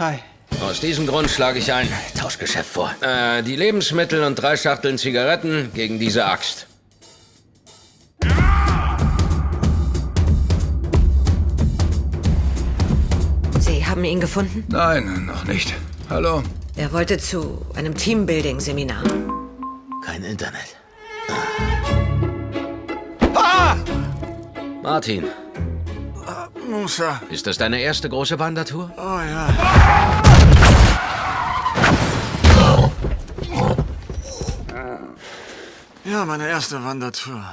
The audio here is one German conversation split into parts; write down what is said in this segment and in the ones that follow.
Hi. Aus diesem Grund schlage ich ein Tauschgeschäft vor. Äh, die Lebensmittel und drei Schachteln Zigaretten gegen diese Axt. Sie haben ihn gefunden? Nein, noch nicht. Hallo? Er wollte zu einem Teambuilding-Seminar. Kein Internet. Ah! Martin, Musa. ist das deine erste große Wandertour? Oh ja. Ja, meine erste Wandertour.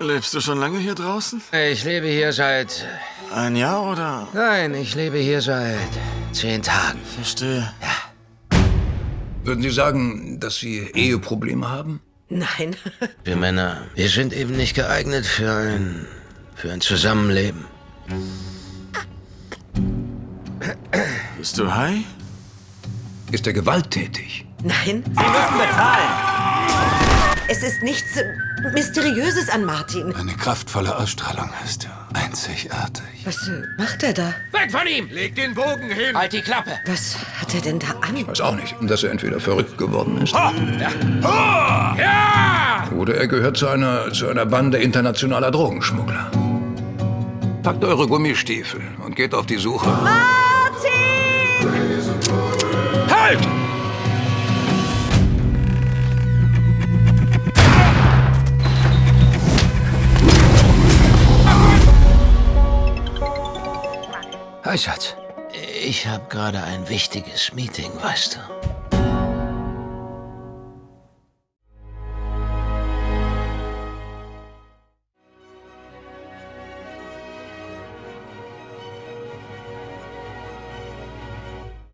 Lebst du schon lange hier draußen? Ich lebe hier seit... Ein Jahr oder? Nein, ich lebe hier seit zehn Tagen. Verstehe. Würden Sie sagen, dass Sie Eheprobleme haben? Nein. Wir Männer, wir sind eben nicht geeignet für ein... für ein Zusammenleben. Bist du high? Ist er gewalttätig? Nein. Sie müssen bezahlen. Es ist nichts Mysteriöses an Martin. Eine kraftvolle Ausstrahlung hast du. Einzigartig. Was äh, macht er da? Weg von ihm! Leg den Bogen hin! Halt die Klappe! Was hat er denn da an? Weiß auch nicht, dass er entweder verrückt geworden ist. Ja! Oder er gehört zu einer, zu einer Bande internationaler Drogenschmuggler. Packt eure Gummistiefel und geht auf die Suche. Martin! Halt! Hi, Schatz. Ich habe gerade ein wichtiges Meeting, weißt du.